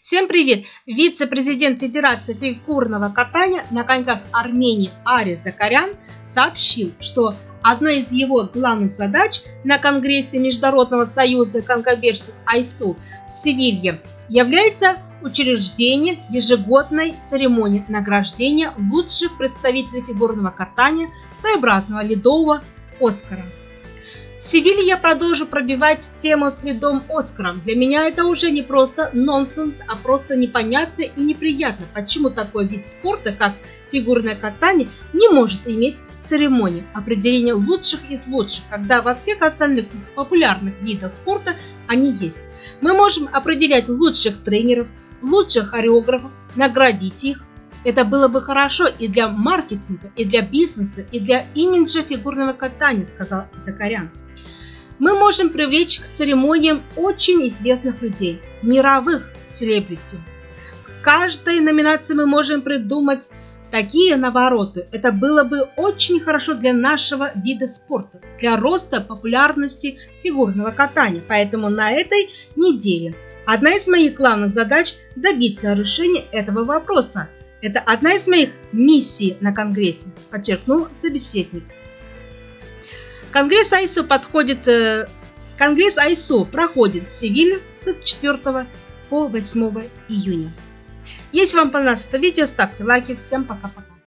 Всем привет! Вице-президент Федерации фигурного катания на коньках Армении Ари Закарян сообщил, что одной из его главных задач на Конгрессе Международного союза конькобежцев АЙСУ в Севилье является учреждение ежегодной церемонии награждения лучших представителей фигурного катания своеобразного ледового Оскара. В Севилье я продолжу пробивать тему с ледом Оскаром. Для меня это уже не просто нонсенс, а просто непонятно и неприятно, почему такой вид спорта, как фигурное катание, не может иметь церемонию определения лучших из лучших, когда во всех остальных популярных видах спорта они есть. Мы можем определять лучших тренеров, лучших хореографов, наградить их, это было бы хорошо и для маркетинга, и для бизнеса, и для имиджа фигурного катания, сказал Закарян мы можем привлечь к церемониям очень известных людей, мировых селебрити. В каждой номинации мы можем придумать такие навороты. Это было бы очень хорошо для нашего вида спорта, для роста популярности фигурного катания. Поэтому на этой неделе одна из моих главных задач добиться решения этого вопроса. Это одна из моих миссий на Конгрессе, подчеркнул собеседник. Конгресс АИСУ подходит... Э, Конгресс АИСУ проходит в Севиле с 4 по 8 июня. Если вам понравилось это видео, ставьте лайки. Всем пока-пока.